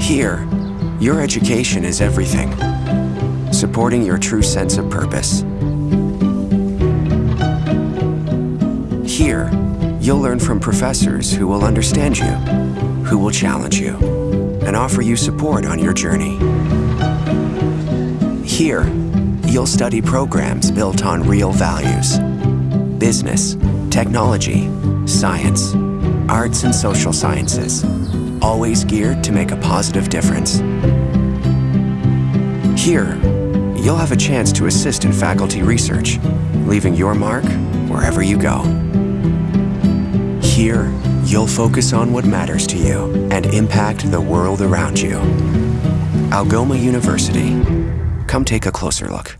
Here, your education is everything, supporting your true sense of purpose. Here, you'll learn from professors who will understand you, who will challenge you, and offer you support on your journey. Here, you'll study programs built on real values. Business, technology, science, arts and social sciences, always geared to make a positive difference. Here, you'll have a chance to assist in faculty research, leaving your mark wherever you go. Here, you'll focus on what matters to you and impact the world around you. Algoma University. Come take a closer look.